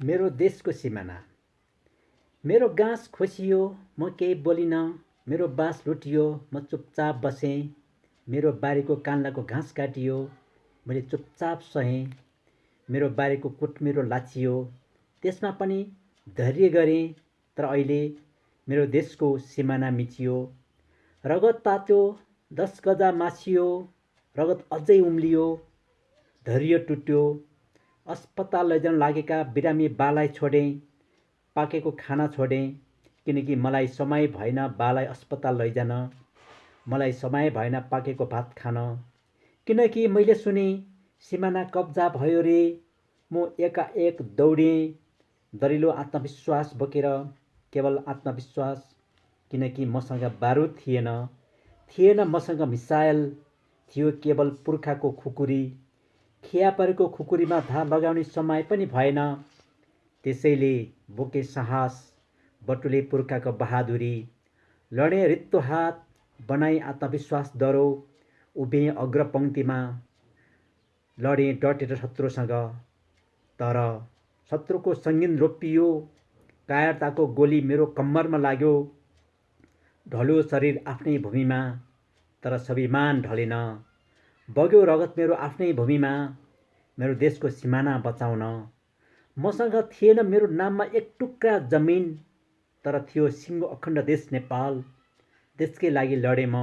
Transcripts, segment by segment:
मेरो देशको सिमाना। मेरो गाँस खोसियो म केही बोलिनँ। मेरो बाँस लुटियो म चुपचाप बसेँ। मेरो बारीको कान्लाको घाँस काटियो मैले चुपचाप सहेँ। मेरो बारीको कुटमिरो लाचियो। त्यसमा पनि धैर्य गरेँ तर अहिले मेरो देशको सिमाना मिचियो। रगत तात्यो दस गजा मासियो। रगत अझै उम्लियो। धैर्य टुट्यो। अस्पताल लैजान लागेका बिरामी बालाई छोडेँ पाकेको खाना छोडेँ किनकि मलाई समय भएन बालाई अस्पताल लैजान मलाई समय भएन पाकेको भात खान। किनकि मैले सुने सिमाना कब्जा भयो रे म एकाएक दौडेँ। दरिलो आत्मविश्वास बोकेर केवल आत्मविश्वास। किनकि मसँग बारुद थिएन। थिएन मसँग मिसाइल। थियो केवल पुर्खाको खुकुरी। खिया परेको खुकुरीमा धार लगाउने समय पनि भएन। त्यसैले बोके साहस बटुले पुर्खाको बहादुरी लडे रित्तो हात बनाई आत्मविश्वास डरो उभे अग्रपङ्क्तिमा लडे डटेर शत्रुसँग। तर शत्रुको सङ्गीन रोपियो कायरताको गोली मेरो कम्मरमा लाग्यो। ढल्यो शरीर आफ्नै भूमिमा तर स्वाभिमान ढलेन। बग्यो रगत मेरो आफ्नै भूमिमा मेरो देशको सिमाना बचाउन। मसँग थिएन मेरो नाममा एक टुक्रा जमिन तर थियो सिङ्गो अखण्ड देश नेपाल। देशकै लागि लडेँ म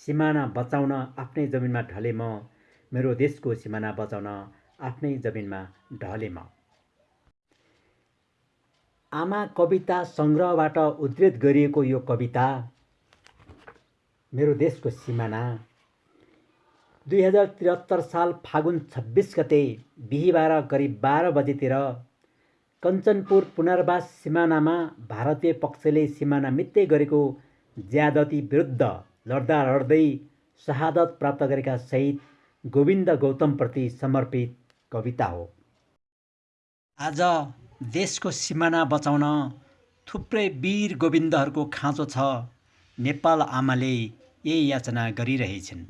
सिमाना बचाउन आफ्नै जमिनमा ढले म मेरो देशको सिमाना बचाउन आफ्नै जमिनमा ढले म। आमा कविता सङ्ग्रहबाट उद्धित गरिएको यो कविता मेरो देशको सिमाना। दुई हजार त्रिहत्तर साल फागुन छब्बिस गते बिहिबार करिब बाह्र बजेतिर कञ्चनपुर पुनर्वास सिमानामा भारतीय पक्षले सिमाना मित्तै गरेको ज्यादती विरुद्ध लड्दा लड्दै शहादत प्राप्त गरेका शहीद गोविन्द गौतमप्रति समर्पित कविता हो। आज देशको सिमाना बचाउन थुप्रै वीर गोविन्दहरूको खाँचो छ। नेपाल आमाले यही याचना गरिरहेछन्।